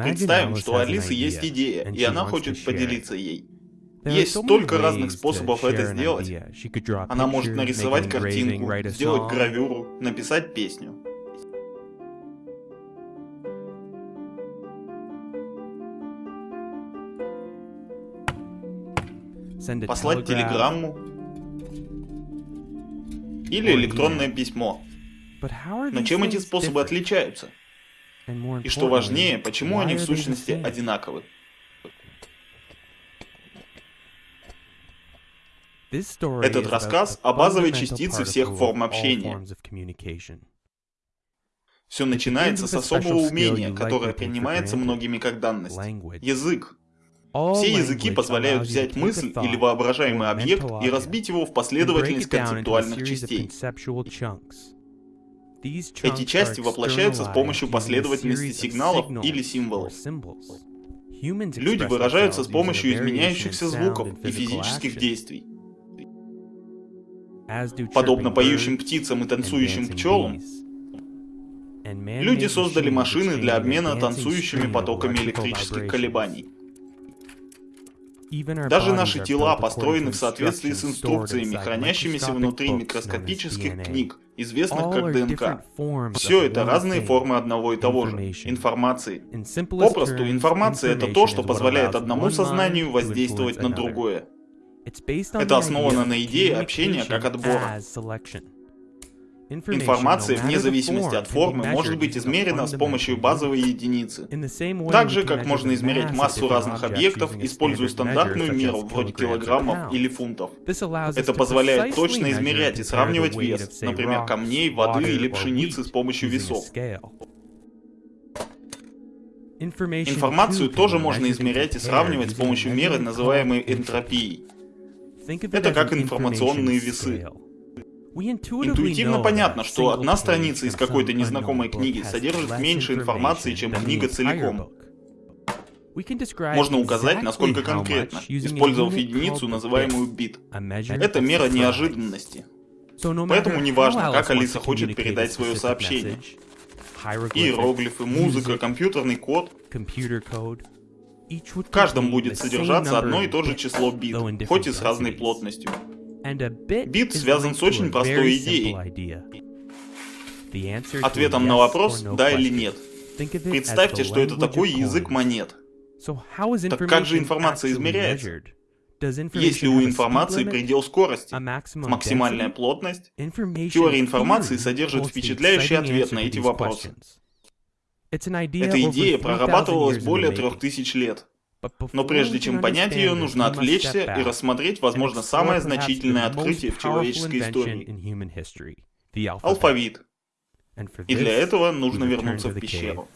Представим, что у Алисы есть идея, и она хочет поделиться ей. Есть столько разных способов это сделать. Она может нарисовать картинку, сделать гравюру, написать песню. Послать телеграмму или электронное письмо. Но чем эти способы отличаются? И что важнее, почему они в сущности одинаковы? Этот рассказ о базовой частице всех форм общения. Все начинается с особого умения, которое принимается многими как данность. Язык. Все языки позволяют взять мысль или воображаемый объект и разбить его в последовательность концептуальных частей. Эти части воплощаются с помощью последовательности сигналов или символов. Люди выражаются с помощью изменяющихся звуков и физических действий. Подобно поющим птицам и танцующим пчелам, люди создали машины для обмена танцующими потоками электрических колебаний. Даже наши тела построены в соответствии с инструкциями, хранящимися внутри микроскопических книг, известных как ДНК. Все это разные формы одного и того же — информации. Попросту, информация — это то, что позволяет одному сознанию воздействовать на другое. Это основано на идее общения как отбора. Информация, вне зависимости от формы, может быть измерена с помощью базовой единицы. Так же, как можно измерять массу разных объектов, используя стандартную меру, вроде килограммов или фунтов. Это позволяет точно измерять и сравнивать вес, например, камней, воды или пшеницы с помощью весов. Информацию тоже можно измерять и сравнивать с помощью меры, называемой энтропией. Это как информационные весы. Интуитивно понятно, что одна страница из какой-то незнакомой книги содержит меньше информации, чем книга целиком. Можно указать, насколько конкретно, использовав единицу, называемую бит. Это мера неожиданности. Поэтому неважно, как Алиса хочет передать свое сообщение. Иероглифы, музыка, компьютерный код. В каждом будет содержаться одно и то же число бит, хоть и с разной плотностью. Бит связан с очень простой идеей. Ответом на вопрос «да» или «нет». Представьте, что это такой язык монет. Так как же информация измеряется? Есть ли у информации предел скорости, максимальная плотность? Теория информации содержит впечатляющий ответ на эти вопросы. Эта идея прорабатывалась более трех тысяч лет. Но прежде чем понять ее, нужно отвлечься и рассмотреть, возможно, самое значительное открытие в человеческой истории — алфавит. И для этого нужно вернуться в пещеру.